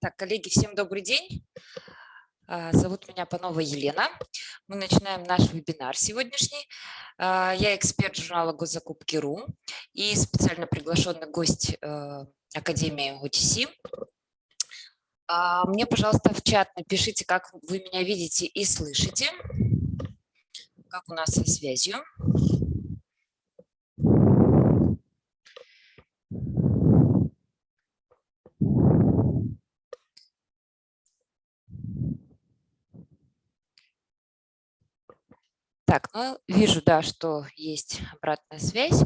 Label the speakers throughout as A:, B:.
A: Так, коллеги, всем добрый день. А, зовут меня Панова Елена. Мы начинаем наш вебинар сегодняшний. А, я эксперт журнала Госзакупки.ру и специально приглашенный гость э, Академии OTC. А, мне, пожалуйста, в чат напишите, как вы меня видите и слышите, как у нас со связью. Так, ну, вижу, да, что есть обратная связь.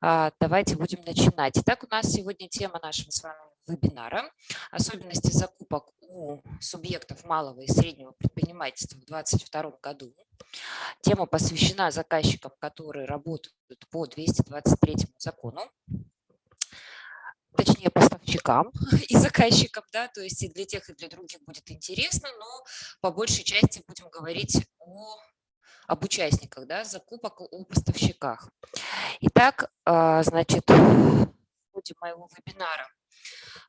A: А, давайте будем начинать. Итак, у нас сегодня тема нашего с вами вебинара – особенности закупок у субъектов малого и среднего предпринимательства в 2022 году. Тема посвящена заказчикам, которые работают по 223 закону точнее поставщикам и заказчикам, да, то есть и для тех, и для других будет интересно, но по большей части будем говорить о об участниках да, закупок о поставщиках. Итак, а, значит, в ходе моего вебинара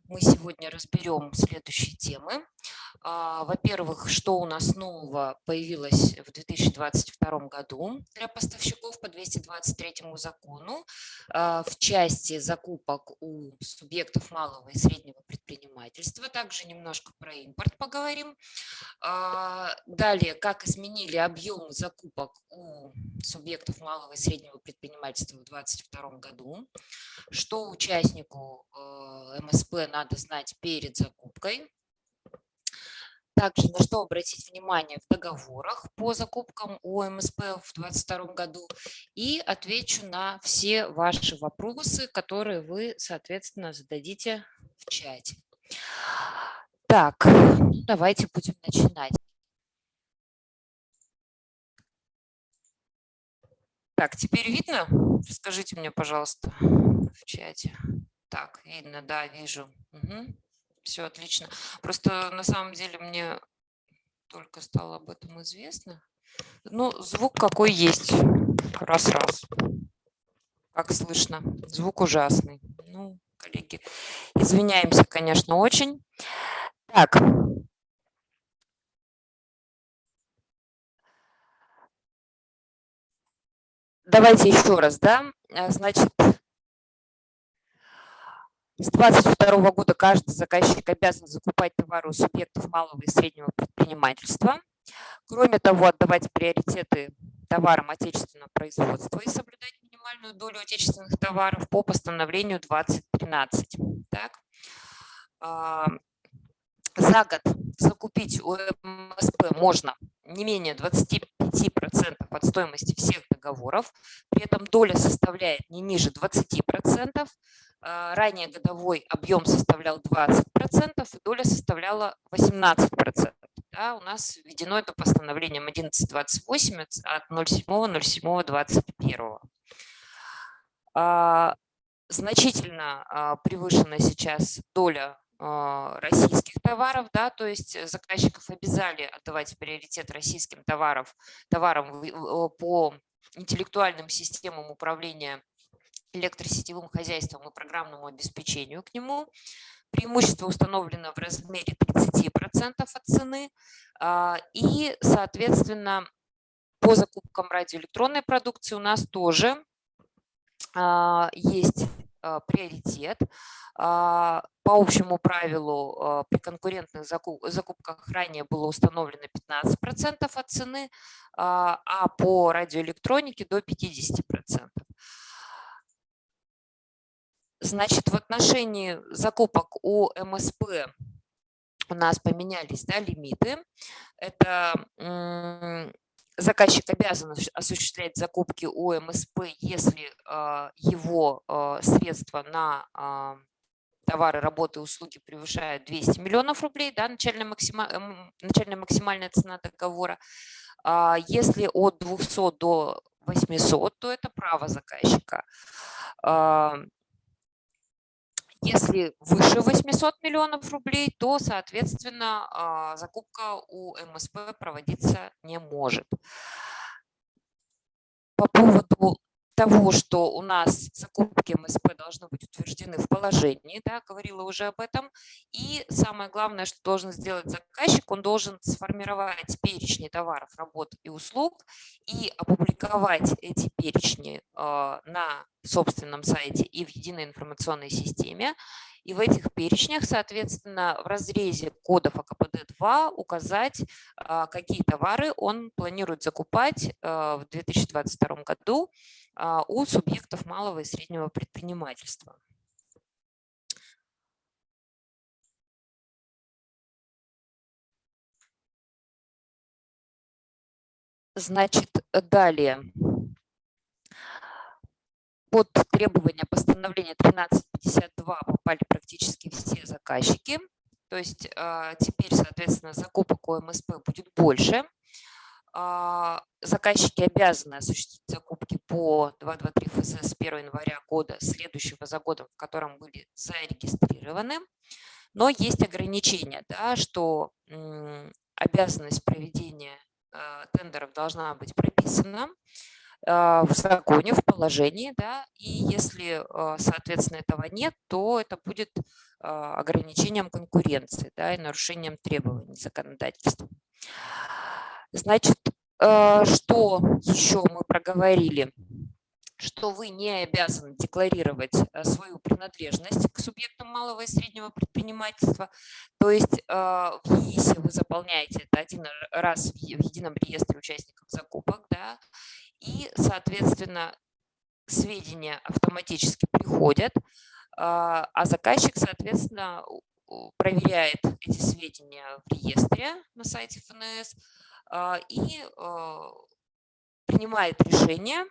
A: мы сегодня разберем следующие темы. А, во-первых, что у нас нового появилось в 2022 году для поставщиков по 223 закону а, в части закупок у субъектов малого и среднего предпринимательства. Также немножко про импорт поговорим. А, далее, как изменили объемы закупок у субъектов малого и среднего предпринимательства в 2022 году, что участнику МСП надо знать перед закупкой, также на что обратить внимание в договорах по закупкам ОМСП в 2022 году и отвечу на все ваши вопросы, которые вы, соответственно, зададите в чате. Так, ну, давайте будем начинать. Так, теперь видно? Скажите мне, пожалуйста, в чате. Так, видно, да, вижу. Угу все отлично. Просто на самом деле мне только стало об этом известно. Ну, звук какой есть. Раз-раз. Как слышно. Звук ужасный. Ну, коллеги, извиняемся, конечно, очень. Так. Давайте еще раз, да. Значит, с 2022 года каждый заказчик обязан закупать товары у субъектов малого и среднего предпринимательства. Кроме того, отдавать приоритеты товарам отечественного производства и соблюдать минимальную долю отечественных товаров по постановлению 2013. Так. А, за год закупить у МСП можно не менее 25% от стоимости всех договоров, при этом доля составляет не ниже 20%, а, ранее годовой объем составлял 20%, и доля составляла 18%. Да, у нас введено это постановлением 1128 от 07.07.21. А, значительно а, превышена сейчас доля российских товаров, да, то есть заказчиков обязали отдавать приоритет российским товарам, товарам по интеллектуальным системам управления электросетевым хозяйством и программному обеспечению к нему. Преимущество установлено в размере 30% от цены. А, и, соответственно, по закупкам радиоэлектронной продукции у нас тоже а, есть а, приоритет. По общему правилу при конкурентных закупках ранее было установлено 15% от цены, а по радиоэлектронике до 50%. Значит, в отношении закупок у МСП у нас поменялись да, лимиты. Это заказчик обязан осуществлять закупки у МСП, если э, его э, средства на э, товары, работы услуги превышают 200 миллионов рублей, да, начальная, максима, эм, начальная максимальная цена договора. Если от 200 до 800, то это право заказчика. Если выше 800 миллионов рублей, то, соответственно, а, закупка у МСП проводиться не может. По поводу того, что у нас закупки МСП должны быть утверждены в положении, да, говорила уже об этом. И самое главное, что должен сделать заказчик, он должен сформировать перечни товаров, работ и услуг и опубликовать эти перечни э, на собственном сайте и в единой информационной системе. И в этих перечнях, соответственно, в разрезе кодов АКПД-2 указать, а, какие товары он планирует закупать а, в 2022 году а, у субъектов малого и среднего предпринимательства. Значит, далее под требования постановления 1352 попали практически все заказчики. То есть а, теперь, соответственно, закупок у МСП будет больше. А, заказчики обязаны осуществить закупки по 223 ФЗ с 1 января года, следующего за годом, в котором были зарегистрированы. Но есть ограничения, да, что обязанность проведения а, тендеров должна быть прописана. А, в законе, в положении, да, и если, а, соответственно, этого нет, то это будет а, ограничением конкуренции, да, и нарушением требований законодательства. Значит, что еще мы проговорили? Что вы не обязаны декларировать свою принадлежность к субъектам малого и среднего предпринимательства. То есть в ЕИСе вы заполняете это один раз в едином реестре участников закупок, да, и, соответственно, сведения автоматически приходят, а, а заказчик, соответственно, проверяет эти сведения в реестре на сайте ФНС а, и а, принимает решение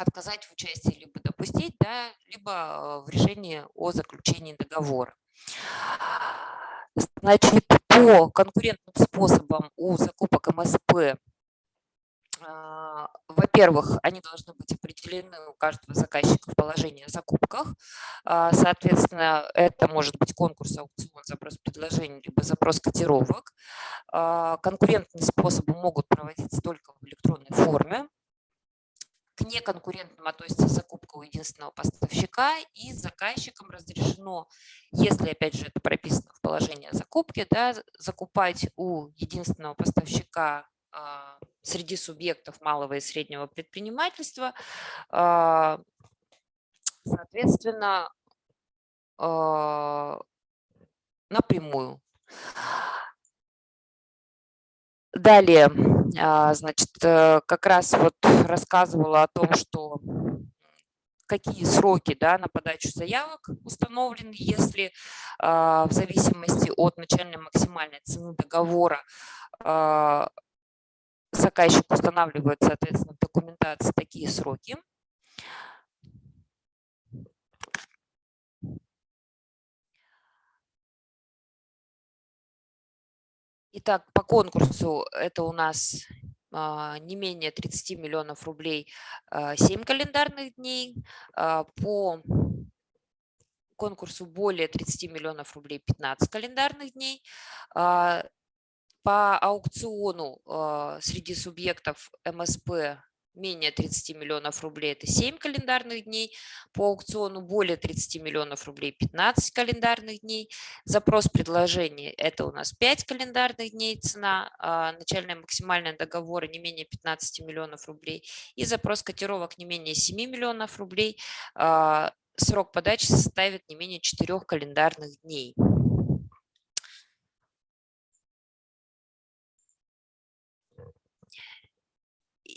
A: отказать в участии, либо допустить, да, либо в решении о заключении договора. Значит, по конкурентным способам у закупок МСП а, во-первых, они должны быть определены у каждого заказчика в положении о закупках. А, соответственно, это может быть конкурс, аукцион, запрос предложений, либо запрос котировок. А, конкурентные способы могут проводиться только в электронной форме. К неконкурентным относится закупка у единственного поставщика и заказчикам разрешено, если, опять же, это прописано в положении о закупке, да, закупать у единственного поставщика а, среди субъектов малого и среднего предпринимательства, а, соответственно, а, напрямую. Далее, значит, э, как раз вот рассказывала о том, что какие сроки да, на подачу заявок установлены, если в зависимости от начальной максимальной цены договора заказчик устанавливает, соответственно, в документации такие сроки. Итак, по конкурсу это у нас а, не менее 30 миллионов рублей 7 а, календарных дней. А, по конкурсу более 30 миллионов рублей 15 календарных дней. По аукциону среди субъектов МСП менее 30 миллионов рублей – это 7 календарных дней. По аукциону более 30 миллионов рублей – 15 календарных дней. Запрос предложения – это у нас 5 календарных дней цена. А начальная максимальная договора не менее 15 миллионов рублей. И запрос котировок не менее 7 миллионов рублей. А срок подачи составит не менее 4 календарных дней.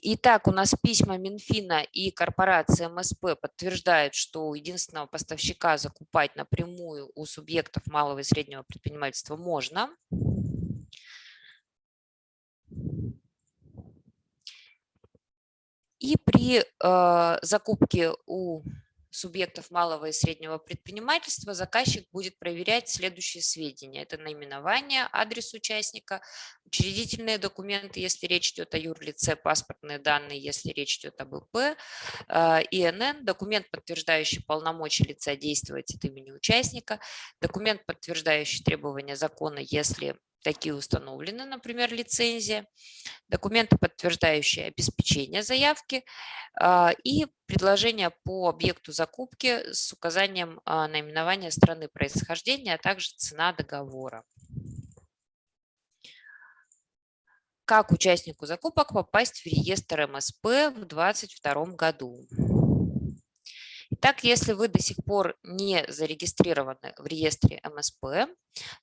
A: Итак, у нас письма Минфина и корпорации МСП подтверждают, что у единственного поставщика закупать напрямую у субъектов малого и среднего предпринимательства можно. И при э, закупке у субъектов малого и среднего предпринимательства заказчик будет проверять следующие сведения. Это наименование, адрес участника, учредительные документы, если речь идет о юрлице, паспортные данные, если речь идет об ИП, э, ИНН, документ, подтверждающий полномочия лица действовать от имени участника, документ, подтверждающий требования закона, если такие установлены, например, лицензия, документы, подтверждающие обеспечение заявки а, и предложение по объекту закупки с указанием а, наименования страны происхождения, а также цена договора. Как участнику закупок попасть в реестр МСП в 2022 году? Итак, если вы до сих пор не зарегистрированы в реестре МСП,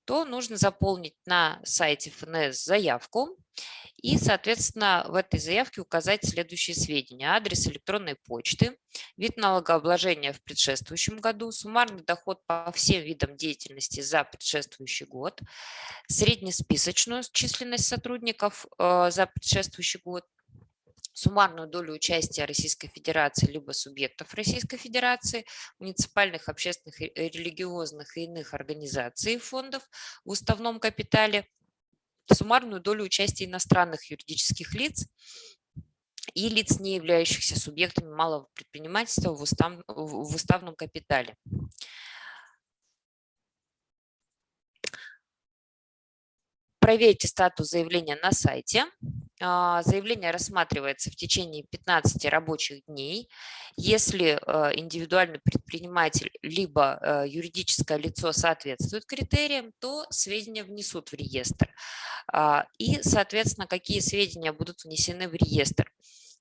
A: то нужно заполнить на сайте ФНС заявку и, соответственно, в этой заявке указать следующие сведения. Адрес электронной почты, вид налогообложения в предшествующем году, суммарный доход по всем видам деятельности за предшествующий год, среднесписочную численность сотрудников э, за предшествующий год, суммарную долю участия Российской Федерации либо субъектов Российской Федерации, муниципальных, общественных, религиозных и иных организаций и фондов в уставном капитале, суммарную долю участия иностранных юридических лиц и лиц, не являющихся субъектами малого предпринимательства в, устав, в уставном капитале. Проверьте статус заявления на сайте. А, заявление рассматривается в течение 15 рабочих дней. Если э, индивидуальный предприниматель либо э, юридическое лицо соответствует критериям, то сведения внесут в реестр. А, и, соответственно, какие сведения будут внесены в реестр?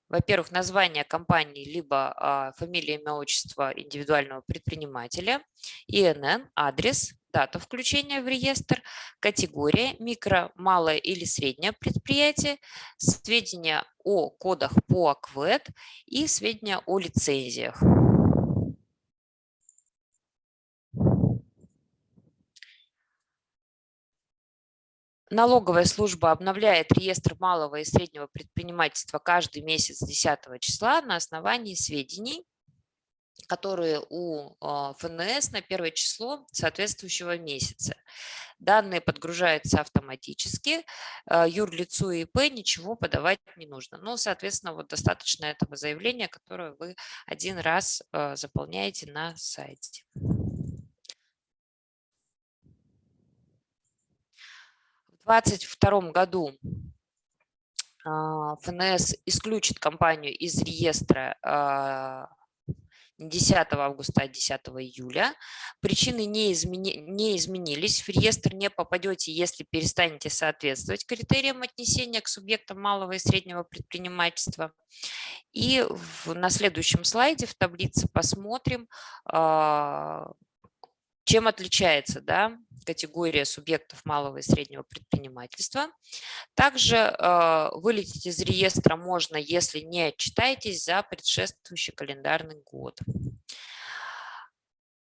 A: Во-первых, название компании, либо а, фамилия, имя, отчество индивидуального предпринимателя, ИНН, адрес, дата включения в реестр, категория, микро, малое или среднее предприятие, сведения о кодах по АКВЭД и сведения о лицензиях. Налоговая служба обновляет реестр малого и среднего предпринимательства каждый месяц 10 числа на основании сведений, которые у а, ФНС на первое число соответствующего месяца. Данные подгружаются автоматически, а, юрлицу и ИП ничего подавать не нужно. Ну, соответственно, вот достаточно этого заявления, которое вы один раз а, заполняете на сайте. 2022 году ФНС исключит компанию из реестра не 10 августа, а 10 июля. Причины не, измени, не изменились. В реестр не попадете, если перестанете соответствовать критериям отнесения к субъектам малого и среднего предпринимательства. И в, на следующем слайде в таблице посмотрим, а, чем отличается да, категория субъектов малого и среднего предпринимательства. Также э, вылететь из реестра можно, если не отчитаетесь за предшествующий календарный год.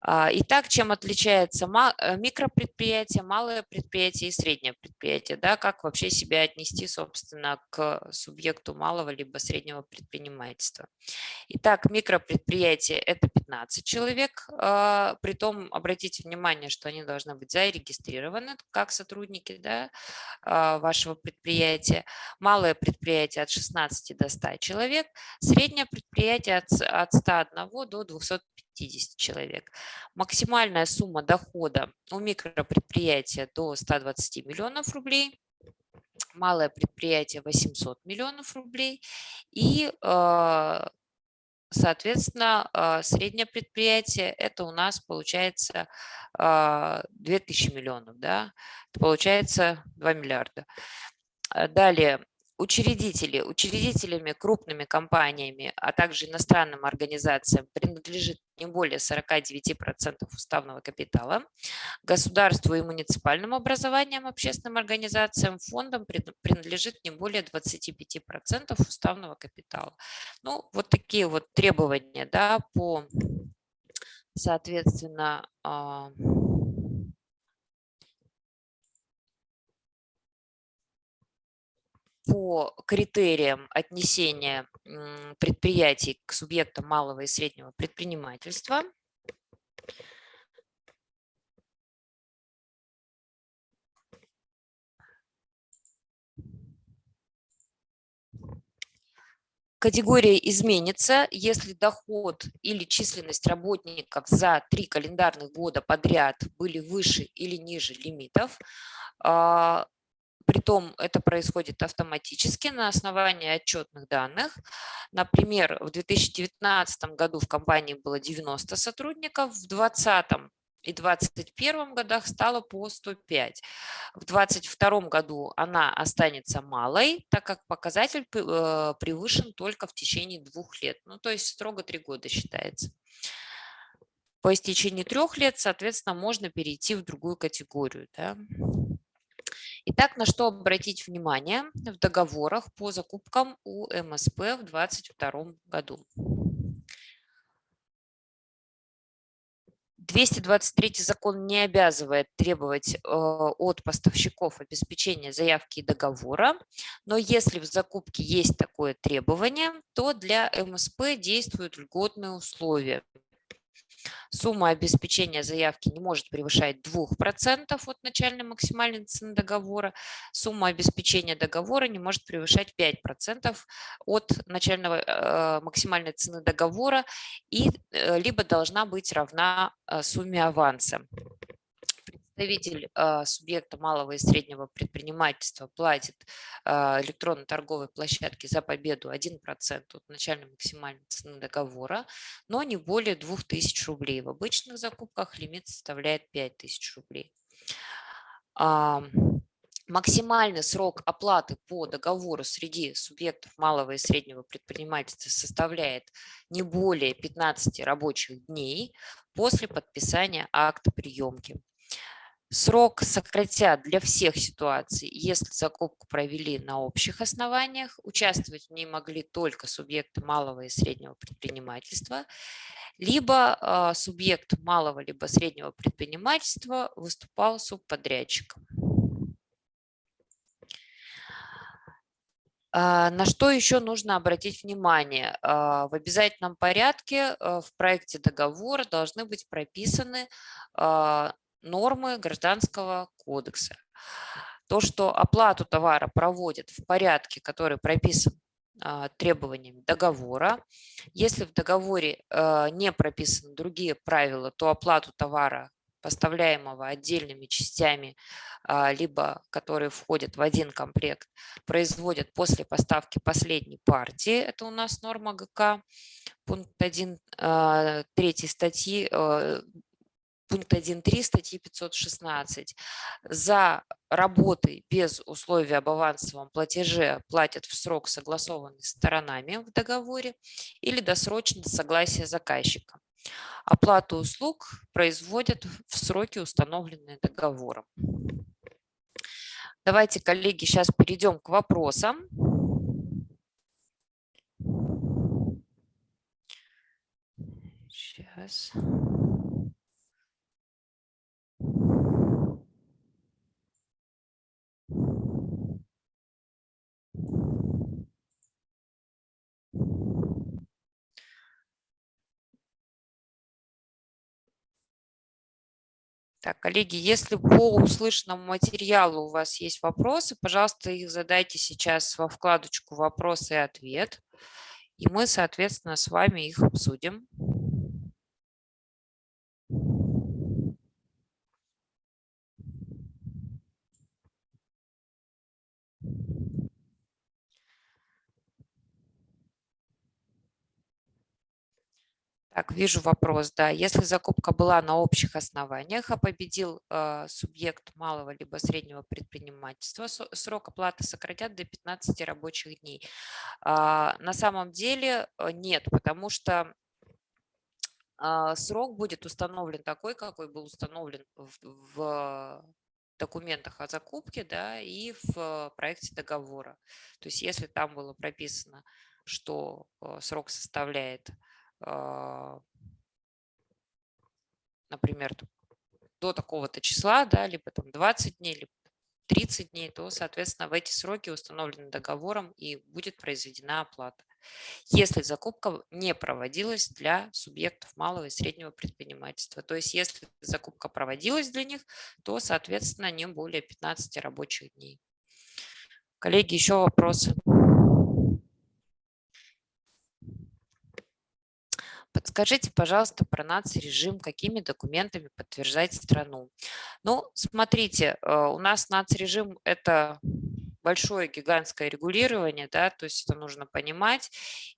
A: А, итак, чем отличается э, микропредприятие, малое предприятие и среднее предприятие? Да, как вообще себя отнести, собственно, к субъекту малого либо среднего предпринимательства? Итак, микропредприятие – это 15 человек. А, притом обратите внимание, что они должны быть зарегистрированы как сотрудники да, а, вашего предприятия. Малое предприятие от 16 до 100 человек. Среднее предприятие от 101 до 250 50 человек. Максимальная сумма дохода у микропредприятия до 120 миллионов рублей, малое предприятие 800 миллионов рублей и, а, соответственно, а, среднее предприятие это у нас получается 2000 а, миллионов, да, получается 2 миллиарда. Далее, учредители, учредителями крупными компаниями, а также иностранным организациям принадлежит не более 49% уставного капитала, государству и муниципальным образованиям, общественным организациям, фондам принадлежит не более 25% уставного капитала. Ну, вот такие вот требования да, по, соответственно, по критериям отнесения предприятий к субъектам малого и среднего предпринимательства. Категория изменится, если доход или численность работников за три календарных года подряд были выше или ниже лимитов. Притом это происходит автоматически на основании отчетных данных. Например, в 2019 году в компании было 90 сотрудников, в 2020 и 2021 годах стало по 105. В 2022 году она останется малой, так как показатель э, превышен только в течение двух лет. Ну, то есть строго три года считается. По истечении трех лет, соответственно, можно перейти в другую категорию. Да? Итак, на что обратить внимание в договорах по закупкам у МСП в 2022 году. 223 закон не обязывает требовать э, от поставщиков обеспечения заявки и договора, но если в закупке есть такое требование, то для МСП действуют льготные условия. Сумма обеспечения заявки не может превышать 2% от начальной максимальной цены договора. Сумма обеспечения договора не может превышать 5% от начального э, максимальной цены договора и э, либо должна быть равна э, сумме аванса представитель а, субъекта малого и среднего предпринимательства платит а, электронной торговой площадке за победу 1% от начальной максимальной цены договора, но не более 2000 рублей. В обычных закупках лимит составляет 5000 рублей. Максимальный срок оплаты по договору среди субъектов малого и среднего предпринимательства составляет не более 15 рабочих дней после подписания акта приемки. Срок сократят для всех ситуаций, если закупку провели на общих основаниях, участвовать в ней могли только субъекты малого и среднего предпринимательства, либо э, субъект малого либо среднего предпринимательства выступал субподрядчиком. А, на что еще нужно обратить внимание? В обязательном порядке в проекте договора должны быть прописаны нормы Гражданского кодекса. То, что оплату товара проводят в порядке, который прописан а, требованиями договора. Если в договоре а, не прописаны другие правила, то оплату товара, поставляемого отдельными частями, а, либо которые входят в один комплект, производят после поставки последней партии. Это у нас норма ГК, пункт 1 третьей статьи пункт 1.3 статьи 516. За работы без условия об авансовом платеже платят в срок, согласованный сторонами в договоре, или досрочно согласие заказчика. Оплату услуг производят в сроки, установленные договором. Давайте, коллеги, сейчас перейдем к вопросам. Сейчас. Так, коллеги, если по услышанному материалу у вас есть вопросы, пожалуйста, их задайте сейчас во вкладочку «Вопрос и ответ», и мы, соответственно, с вами их обсудим. Так, вижу вопрос, да. Если закупка была на общих основаниях, а победил э, субъект малого либо среднего предпринимательства, срок оплаты сократят до 15 рабочих дней. А, на самом деле э, нет, потому что а, срок будет установлен такой, какой был установлен в, в документах о закупке да, и в проекте договора. То есть если там было прописано, что э, срок составляет например, до такого-то числа, да, либо там 20 дней, либо 30 дней, то, соответственно, в эти сроки установлены договором и будет произведена оплата. Если закупка не проводилась для субъектов малого и среднего предпринимательства. То есть если закупка проводилась для них, то, соответственно, не более 15 рабочих дней. Коллеги, еще вопросы? Подскажите, пожалуйста, про нацрежим, какими документами подтверждать страну. Ну, смотрите, э, у нас нацрежим – это большое гигантское регулирование, да, то есть это нужно понимать.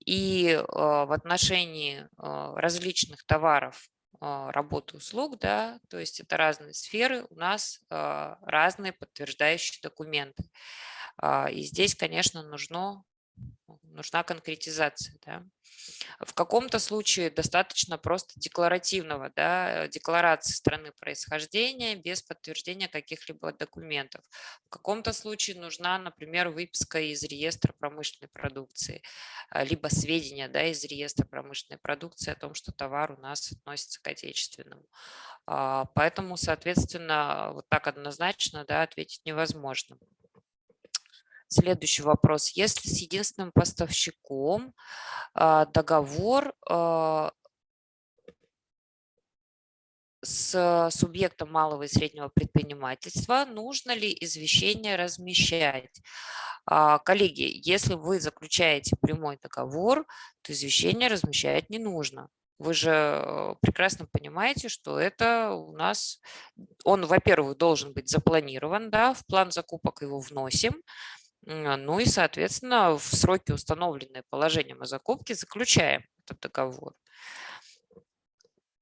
A: И в отношении различных товаров работы услуг, да, то есть это разные сферы, у нас разные подтверждающие документы. И здесь, конечно, нужно нужна конкретизация. Да. В каком-то случае достаточно просто декларативного, да, декларации страны происхождения без подтверждения каких-либо документов. В каком-то случае нужна, например, выписка из реестра промышленной продукции, а, либо сведения да, из реестра промышленной продукции о том, что товар у нас относится к отечественному. А, поэтому, соответственно, вот так однозначно да, ответить невозможно. Следующий вопрос. Если с единственным поставщиком а, договор а, с субъектом малого и среднего предпринимательства, нужно ли извещение размещать? А, коллеги, если вы заключаете прямой договор, то извещение размещать не нужно. Вы же прекрасно понимаете, что это у нас, он, во-первых, должен быть запланирован, да, в план закупок его вносим, ну и, соответственно, в сроки, установленные положением о закупке, заключаем этот договор.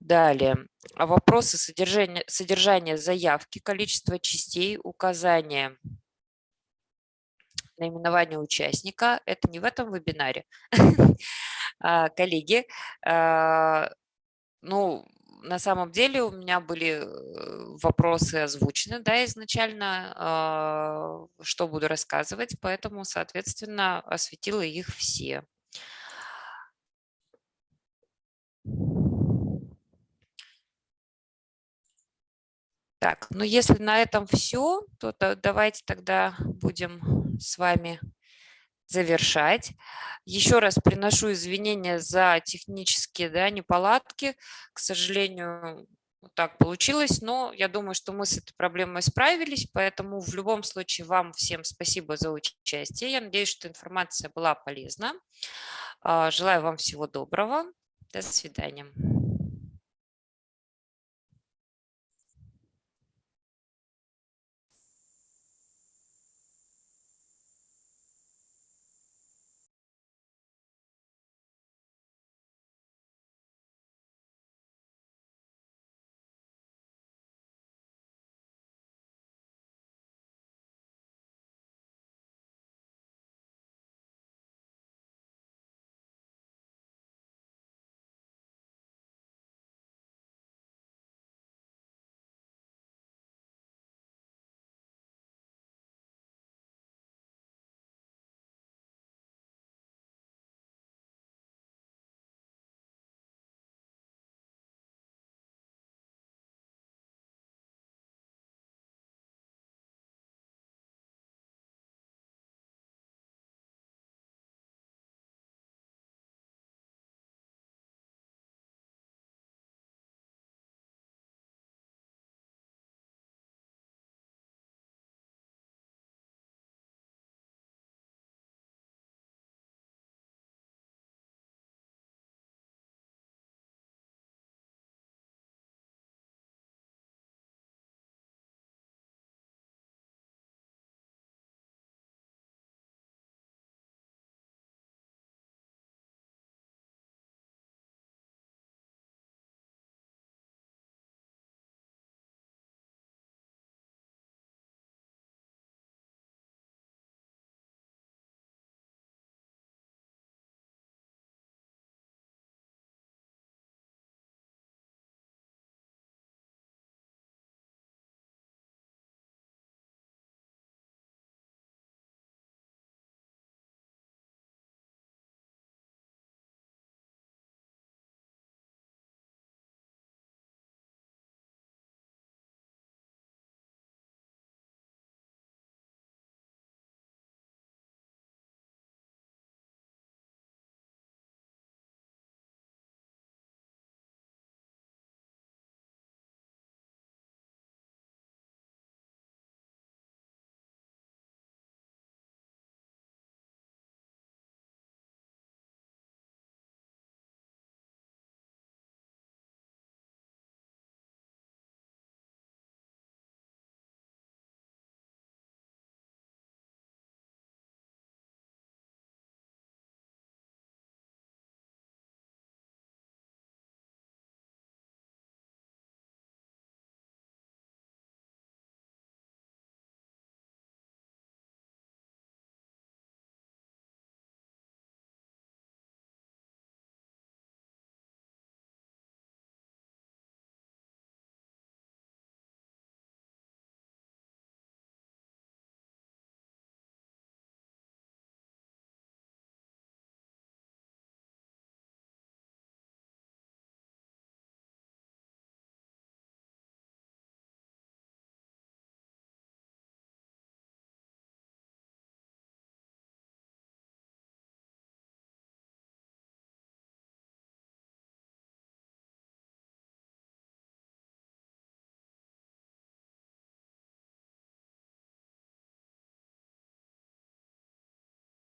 A: Далее. А вопросы содержания, содержания заявки, количество частей, указания наименования участника. Это не в этом вебинаре. А, коллеги, ну, на самом деле у меня были э, вопросы озвучены да, изначально, а, что буду рассказывать, поэтому, соответственно, осветила их все. Так, ну если на этом все, то давайте тогда будем с вами завершать. Еще раз приношу извинения за технические да, неполадки. К сожалению, так получилось, но я думаю, что мы с этой проблемой справились, поэтому в любом случае вам всем спасибо за участие. Я надеюсь, что информация была полезна. А, желаю вам всего доброго. До свидания.